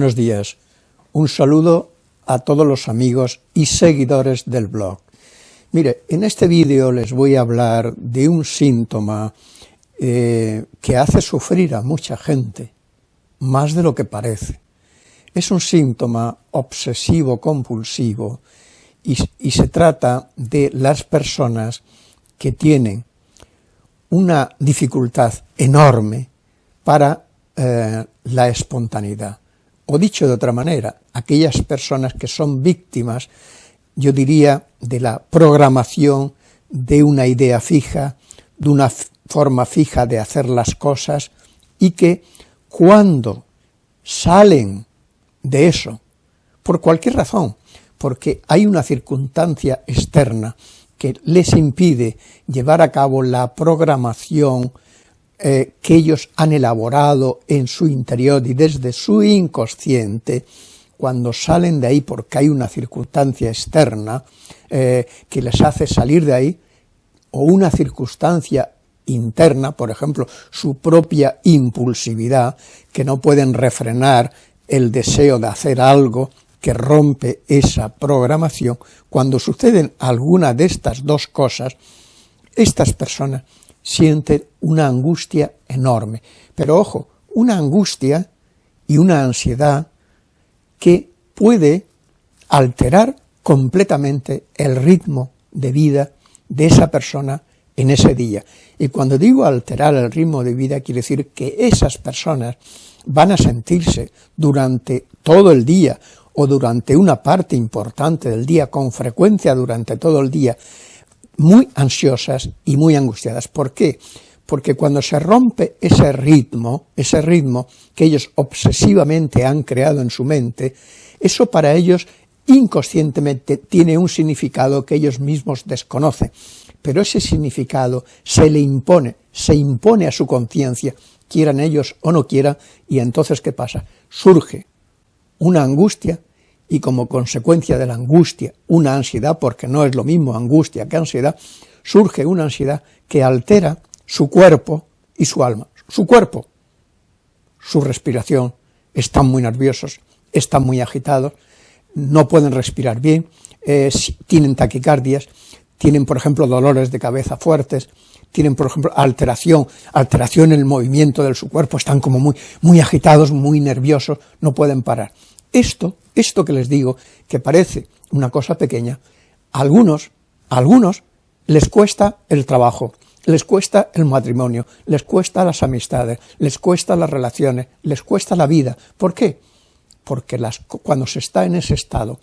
Buenos días. Un saludo a todos los amigos y seguidores del blog. Mire, en este vídeo les voy a hablar de un síntoma eh, que hace sufrir a mucha gente, más de lo que parece. Es un síntoma obsesivo-compulsivo y, y se trata de las personas que tienen una dificultad enorme para eh, la espontaneidad. O dicho de otra manera, aquellas personas que son víctimas, yo diría, de la programación de una idea fija, de una forma fija de hacer las cosas, y que cuando salen de eso, por cualquier razón, porque hay una circunstancia externa que les impide llevar a cabo la programación eh, que ellos han elaborado en su interior y desde su inconsciente, cuando salen de ahí porque hay una circunstancia externa eh, que les hace salir de ahí, o una circunstancia interna, por ejemplo, su propia impulsividad, que no pueden refrenar el deseo de hacer algo que rompe esa programación, cuando suceden alguna de estas dos cosas, estas personas sienten una angustia enorme. Pero ojo, una angustia y una ansiedad que puede alterar completamente el ritmo de vida de esa persona en ese día. Y cuando digo alterar el ritmo de vida, quiere decir que esas personas van a sentirse durante todo el día o durante una parte importante del día, con frecuencia durante todo el día, muy ansiosas y muy angustiadas. ¿Por qué? Porque cuando se rompe ese ritmo, ese ritmo que ellos obsesivamente han creado en su mente, eso para ellos inconscientemente tiene un significado que ellos mismos desconocen, pero ese significado se le impone, se impone a su conciencia, quieran ellos o no quieran, y entonces ¿qué pasa? Surge una angustia y como consecuencia de la angustia, una ansiedad, porque no es lo mismo angustia que ansiedad, surge una ansiedad que altera su cuerpo y su alma. Su cuerpo, su respiración, están muy nerviosos, están muy agitados, no pueden respirar bien, tienen taquicardias, tienen, por ejemplo, dolores de cabeza fuertes, tienen, por ejemplo, alteración, alteración en el movimiento de su cuerpo, están como muy, muy agitados, muy nerviosos, no pueden parar. Esto, esto que les digo, que parece una cosa pequeña, a algunos, a algunos les cuesta el trabajo, les cuesta el matrimonio, les cuesta las amistades, les cuesta las relaciones, les cuesta la vida. ¿Por qué? Porque las, cuando se está en ese estado,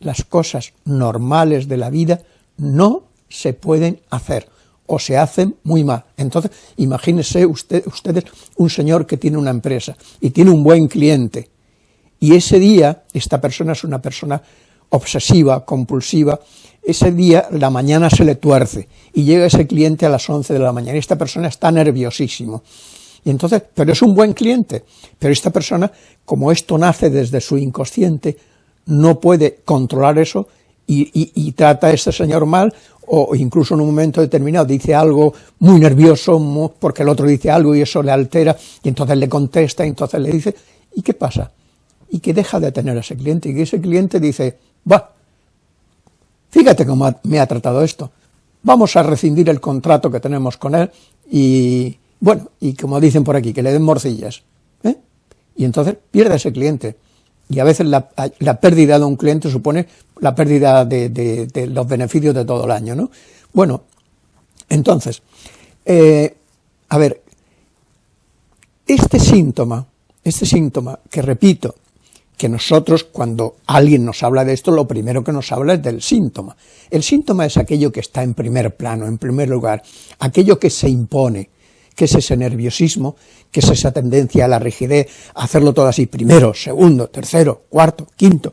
las cosas normales de la vida no se pueden hacer o se hacen muy mal. Entonces, imagínense usted, ustedes un señor que tiene una empresa y tiene un buen cliente, y ese día, esta persona es una persona obsesiva, compulsiva, ese día la mañana se le tuerce y llega ese cliente a las 11 de la mañana y esta persona está nerviosísimo. Y entonces, pero es un buen cliente, pero esta persona, como esto nace desde su inconsciente, no puede controlar eso y, trata a este señor mal o incluso en un momento determinado dice algo muy nervioso porque el otro dice algo y eso le altera y entonces le contesta y entonces le dice, ¿y qué pasa? Y que deja de tener a ese cliente y que ese cliente dice, va, fíjate cómo me ha tratado esto, vamos a rescindir el contrato que tenemos con él y, bueno, y como dicen por aquí, que le den morcillas. ¿eh? Y entonces pierde ese cliente. Y a veces la, pérdida de un cliente supone la pérdida de, los beneficios de todo el año, ¿no? Bueno, entonces, eh, a ver, este síntoma, este síntoma que repito, que nosotros cuando alguien nos habla de esto, lo primero que nos habla es del síntoma. El síntoma es aquello que está en primer plano, en primer lugar, aquello que se impone, que es ese nerviosismo, que es esa tendencia a la rigidez, a hacerlo todo así, primero, segundo, tercero, cuarto, quinto,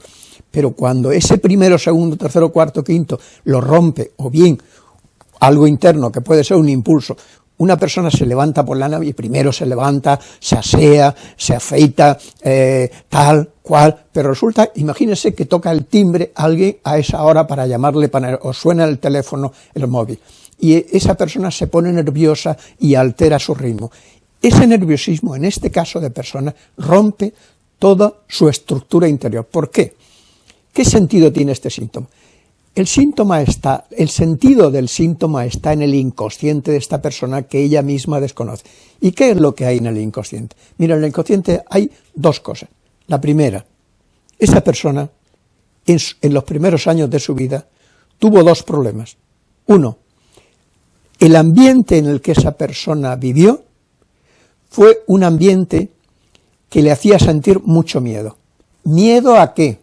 pero cuando ese primero, segundo, tercero, cuarto, quinto lo rompe, o bien algo interno que puede ser un impulso, una persona se levanta por la nave y primero se levanta, se asea, se afeita, eh, tal, cual, pero resulta, imagínese que toca el timbre alguien a esa hora para llamarle, o suena el teléfono, el móvil, y esa persona se pone nerviosa y altera su ritmo. Ese nerviosismo, en este caso de persona, rompe toda su estructura interior. ¿Por qué? ¿Qué sentido tiene este síntoma? El síntoma está, el sentido del síntoma está en el inconsciente de esta persona que ella misma desconoce. ¿Y qué es lo que hay en el inconsciente? Mira, en el inconsciente hay dos cosas. La primera, esa persona en, en los primeros años de su vida tuvo dos problemas. Uno, el ambiente en el que esa persona vivió fue un ambiente que le hacía sentir mucho miedo. ¿Miedo a qué?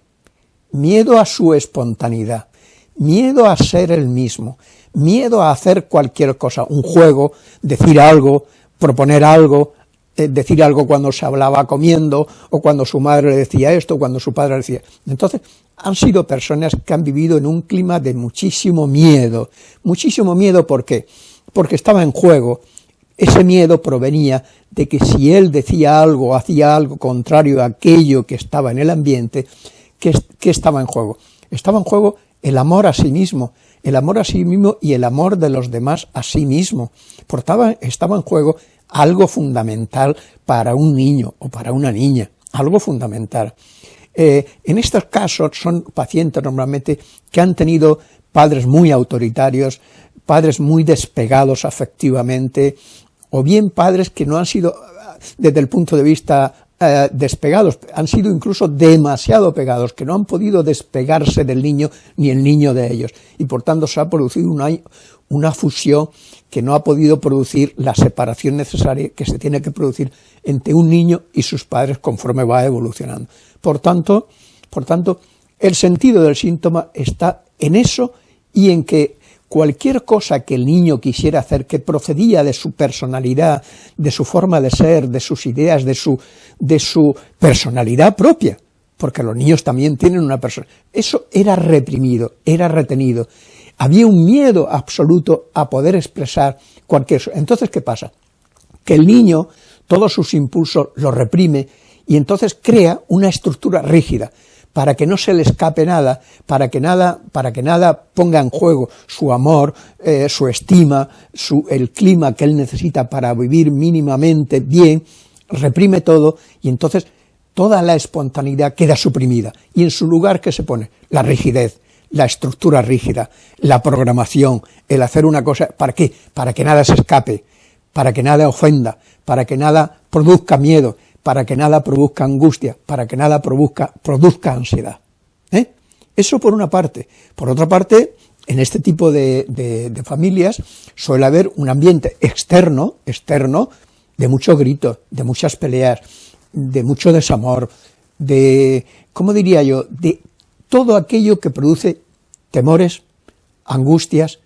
Miedo a su espontaneidad, miedo a ser el mismo, miedo a hacer cualquier cosa, un juego, decir algo, proponer algo, eh, decir algo cuando se hablaba comiendo, o cuando su madre le decía esto, cuando su padre le decía... Entonces, han sido personas que han vivido en un clima de muchísimo miedo. Muchísimo miedo, ¿por qué? Porque estaba en juego. Ese miedo provenía de que si él decía algo, hacía algo contrario a aquello que estaba en el ambiente, ¿qué, estaba en juego? Estaba en juego el amor a sí mismo, el amor a sí mismo y el amor de los demás a sí mismo. Portaba, estaba en juego algo fundamental para un niño o para una niña, algo fundamental. Eh, en estos casos son pacientes normalmente que han tenido padres muy autoritarios, padres muy despegados afectivamente, o bien padres que no han sido, desde el punto de vista eh, despegados, han sido incluso demasiado pegados, que no han podido despegarse del niño ni el niño de ellos, y por tanto se ha producido una, una fusión que no ha podido producir la separación necesaria que se tiene que producir entre un niño y sus padres conforme va evolucionando. Por tanto, por tanto, el sentido del síntoma está en eso y en que cualquier cosa que el niño quisiera hacer que procedía de su personalidad, de su forma de ser, de sus ideas, de su, de su personalidad propia, porque los niños también tienen una persona, eso era reprimido, era retenido, había un miedo absoluto a poder expresar cualquier... Entonces, ¿qué pasa? Que el niño todos sus impulsos los reprime y entonces crea una estructura rígida para que no se le escape nada, para que nada, para que nada ponga en juego su amor, eh, su estima, su, el clima que él necesita para vivir mínimamente bien, reprime todo y entonces toda la espontaneidad queda suprimida y en su lugar ¿qué se pone? La rigidez, la estructura rígida, la programación, el hacer una cosa, ¿para qué? Para que nada se escape, para que nada ofenda, para que nada produzca miedo, para que nada produzca angustia, para que nada produzca, produzca ansiedad. ¿eh? Eso por una parte. Por otra parte, en este tipo de, de, familias suele haber un ambiente externo, externo, de mucho grito, de muchas peleas, de mucho desamor, de, ¿cómo diría yo?, de todo aquello que produce temores, angustias,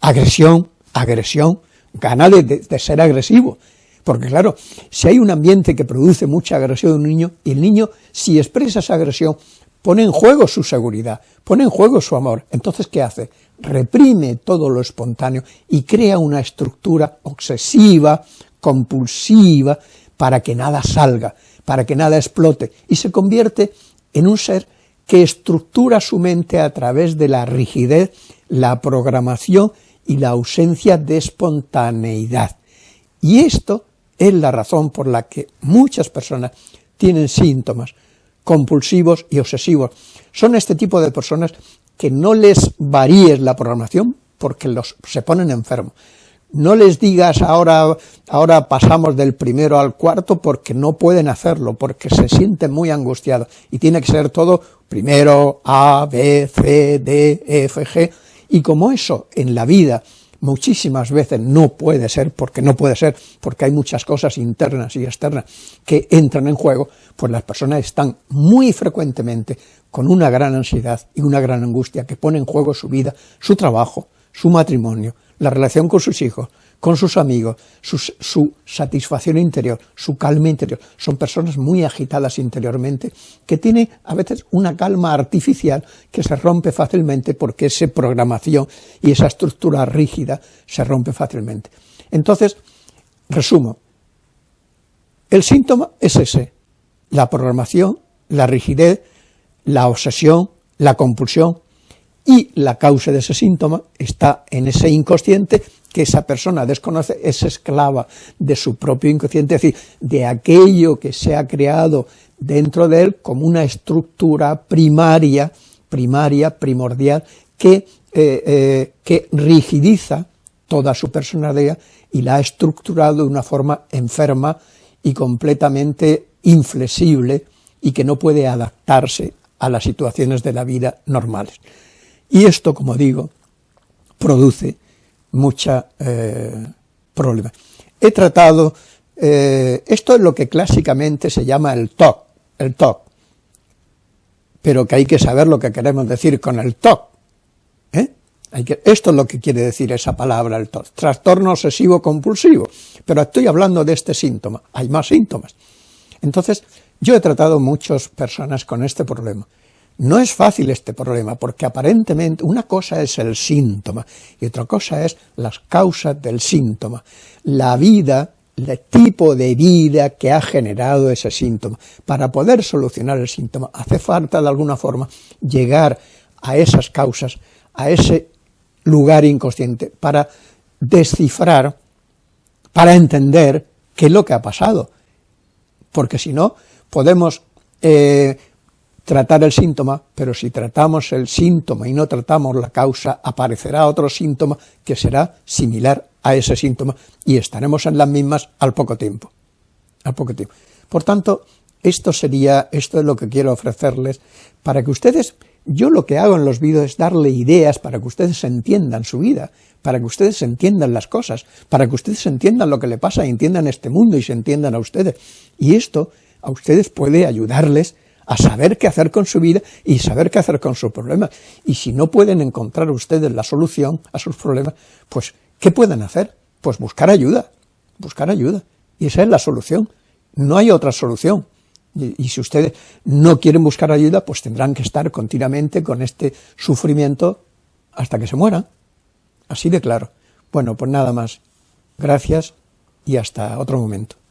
agresión, agresión, ganas de, ser agresivo. Porque claro, si hay un ambiente que produce mucha agresión en un niño, y el niño, si expresa esa agresión, pone en juego su seguridad, pone en juego su amor. Entonces, ¿qué hace? Reprime todo lo espontáneo y crea una estructura obsesiva, compulsiva, para que nada salga, para que nada explote, y se convierte en un ser que estructura su mente a través de la rigidez, la programación y la ausencia de espontaneidad. Y esto es la razón por la que muchas personas tienen síntomas compulsivos y obsesivos. Son este tipo de personas que no les varíes la programación porque los, se ponen enfermos. No les digas ahora, ahora pasamos del primero al cuarto porque no pueden hacerlo, porque se sienten muy angustiados y tiene que ser todo primero A, B, C, D, E, F, G, y como eso en la vida muchísimas veces no puede ser, porque no puede ser, porque hay muchas cosas internas y externas que entran en juego, pues las personas están muy frecuentemente con una gran ansiedad y una gran angustia que pone en juego su vida, su trabajo, su matrimonio, la relación con sus hijos, con sus amigos, su, satisfacción interior, su calma interior. Son personas muy agitadas interiormente, que tienen a veces una calma artificial que se rompe fácilmente porque esa programación y esa estructura rígida se rompe fácilmente. Entonces, resumo, el síntoma es ese, la programación, la rigidez, la obsesión, la compulsión, y la causa de ese síntoma está en ese inconsciente que esa persona desconoce, es esclava de su propio inconsciente, es decir, de aquello que se ha creado dentro de él como una estructura primaria, primaria, primordial, que, eh, eh, que rigidiza toda su personalidad y la ha estructurado de una forma enferma y completamente inflexible y que no puede adaptarse a las situaciones de la vida normales. Y esto, como digo, produce mucha eh, problema. He tratado, eh, esto es lo que clásicamente se llama el TOC, el TOC, pero que hay que saber lo que queremos decir con el TOC. ¿eh? Esto es lo que quiere decir esa palabra, el TOC, trastorno obsesivo compulsivo, pero estoy hablando de este síntoma, hay más síntomas. Entonces, yo he tratado muchas personas con este problema, no es fácil este problema, porque aparentemente una cosa es el síntoma y otra cosa es las causas del síntoma, la vida, el tipo de vida que ha generado ese síntoma. Para poder solucionar el síntoma hace falta de alguna forma llegar a esas causas, a ese lugar inconsciente, para descifrar, para entender qué es lo que ha pasado, porque si no podemos eh, tratar el síntoma, pero si tratamos el síntoma y no tratamos la causa, aparecerá otro síntoma que será similar a ese síntoma y estaremos en las mismas al poco tiempo. Al poco tiempo. Por tanto, esto sería, esto es lo que quiero ofrecerles para que ustedes, yo lo que hago en los vídeos es darle ideas para que ustedes entiendan su vida, para que ustedes entiendan las cosas, para que ustedes entiendan lo que le pasa, entiendan este mundo y se entiendan a ustedes. Y esto a ustedes puede ayudarles a saber qué hacer con su vida y saber qué hacer con sus problemas. Y si no pueden encontrar ustedes la solución a sus problemas, pues, ¿qué pueden hacer? Pues buscar ayuda, buscar ayuda. Y esa es la solución. No hay otra solución. Y, si ustedes no quieren buscar ayuda, pues tendrán que estar continuamente con este sufrimiento hasta que se mueran. Así de claro. Bueno, pues nada más. Gracias y hasta otro momento.